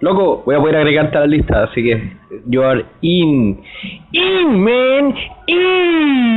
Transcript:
Loco, voy a poder agregarte a la lista, así que you are in. In, man, in.